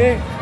baile.